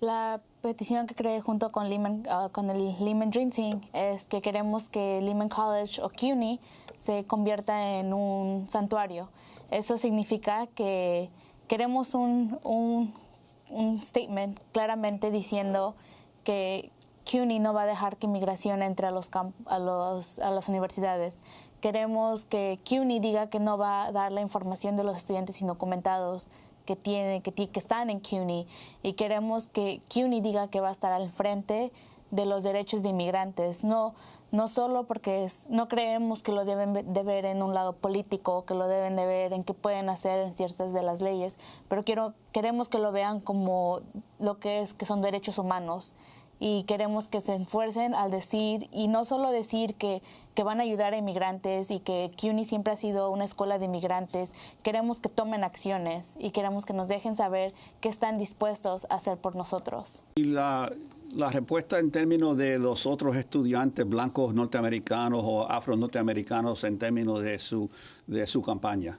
La petición que creé junto con, Lehman, ah, con el Lehman Dream Team es que queremos que Lehman College o CUNY se convierta en un santuario. Eso significa que queremos un, un, un statement claramente diciendo que CUNY no va a dejar que inmigración entre a, los, a, los, a las universidades. Queremos que CUNY diga que no va a dar la información de los estudiantes indocumentados que tienen, que, que están en CUNY y queremos que CUNY diga que va a estar al frente de los derechos de inmigrantes, no, no solo porque no creemos que lo deben de ver en un lado político, que lo deben de ver en qué pueden hacer en ciertas de las leyes, pero quiero, queremos que lo vean como lo que es que son derechos humanos y queremos que se esfuercen al decir, y no solo decir que, que van a ayudar a inmigrantes y que CUNY siempre ha sido una escuela de inmigrantes, queremos que tomen acciones y queremos que nos dejen saber qué están dispuestos a hacer por nosotros. Y la, la respuesta en términos de los otros estudiantes blancos norteamericanos o afro-norteamericanos en términos de su, de su campaña.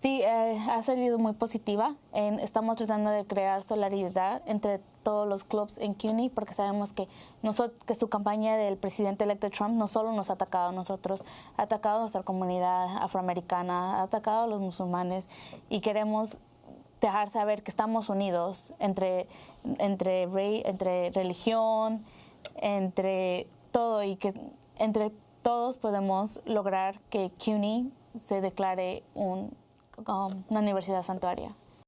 Sí, eh, ha salido muy positiva. En, estamos tratando de crear solidaridad entre todos los clubs en CUNY porque sabemos que, nosotros, que su campaña del presidente electo Trump no solo nos ha atacado a nosotros, ha atacado a nuestra comunidad afroamericana, ha atacado a los musulmanes y queremos dejar saber que estamos unidos entre, entre, entre religión, entre todo y que entre todos podemos lograr que CUNY se declare un, una universidad santuaria.